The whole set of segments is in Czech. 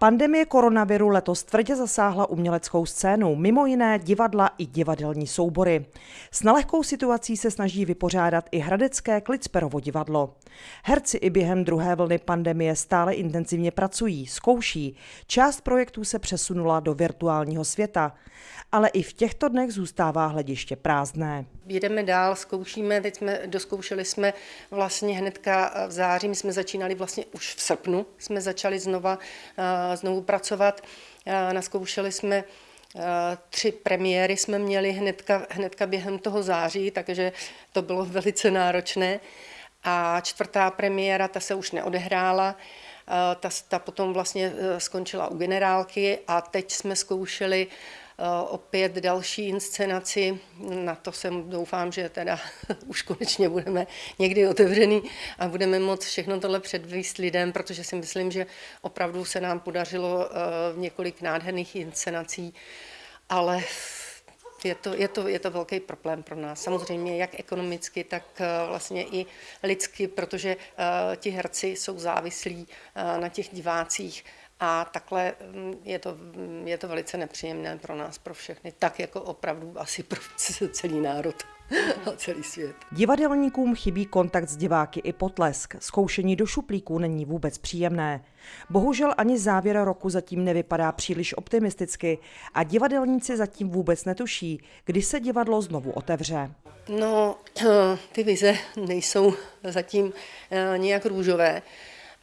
Pandemie koronaviru letos tvrdě zasáhla uměleckou scénu, mimo jiné divadla i divadelní soubory. S nelehkou situací se snaží vypořádat i hradecké Klicperovo divadlo. Herci i během druhé vlny pandemie stále intenzivně pracují, zkouší. Část projektů se přesunula do virtuálního světa, ale i v těchto dnech zůstává hlediště prázdné. Jedeme dál, zkoušíme, teď jsme, doskoušeli jsme vlastně hnedka v září, my jsme začínali vlastně už v srpnu, jsme začali znova, znovu pracovat, naskoušeli jsme Tři premiéry jsme měli hnedka, hnedka během toho září, takže to bylo velice náročné. A čtvrtá premiéra, ta se už neodehrála, ta, ta potom vlastně skončila u generálky a teď jsme zkoušeli Eh, opět další inscenaci. Na to jsem doufám, že teda už konečně budeme někdy otevřený a budeme moct všechno tohle předvíst lidem, protože si myslím, že opravdu se nám podařilo eh, několik nádherných inscenací, ale je to, je, to, je to velký problém pro nás. Samozřejmě jak ekonomicky, tak eh, vlastně i lidsky, protože ti herci jsou závislí na těch divácích a takhle mm, je to, mm, je to velice nepříjemné pro nás, pro všechny, tak jako opravdu asi pro celý národ a celý svět. Divadelníkům chybí kontakt s diváky i potlesk. Zkoušení do šuplíků není vůbec příjemné. Bohužel ani závěr roku zatím nevypadá příliš optimisticky a divadelníci zatím vůbec netuší, kdy se divadlo znovu otevře. No, ty vize nejsou zatím eh, nějak růžové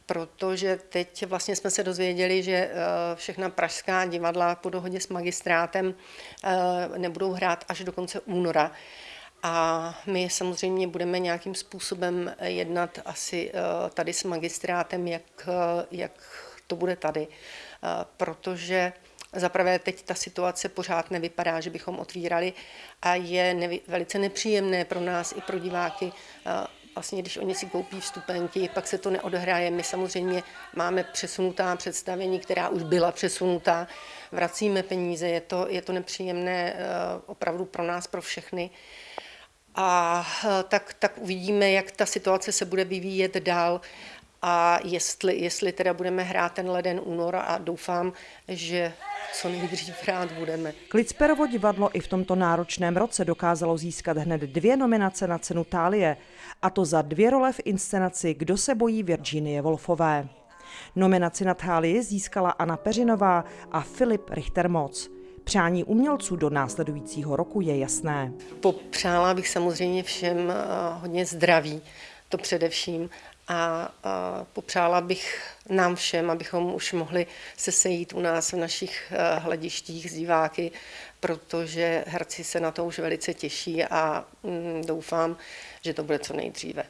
protože teď vlastně jsme se dozvěděli, že eh, všechna pražská divadla po dohodě s magistrátem eh, nebudou hrát až do konce února. A my samozřejmě budeme nějakým způsobem jednat asi eh, tady s magistrátem, jak, jak to bude tady, protože Zaprvé teď ta situace pořád nevypadá, že bychom otvírali a je nevy, velice nepříjemné pro nás i pro diváky vlastně, když oni si koupí vstupenky, pak se to neodehraje. My samozřejmě máme přesunutá představení, která už byla přesunutá, vracíme peníze, je to, je to nepříjemné eh, opravdu pro nás, pro všechny. A eh, tak, tak uvidíme, jak ta situace se bude vyvíjet dál a jestli, jestli teda budeme hrát ten leden únor a doufám, že co nejdřív rád budeme. Klicperovo divadlo i v tomto náročném roce dokázalo získat hned dvě nominace na cenu Tálie, a to za dvě role v inscenaci Kdo se bojí Virginie Wolfové. Nominaci na Tálii získala Anna Peřinová a Filip Richtermoc. Přání umělců do následujícího roku je jasné. Popřála bych samozřejmě všem eh, hodně zdraví, to především, a, a popřála bych nám všem, abychom už mohli se sejít u nás v našich eh, hledištích s diváky, protože herci se na to už velice těší a mm, doufám, že to bude co nejdříve.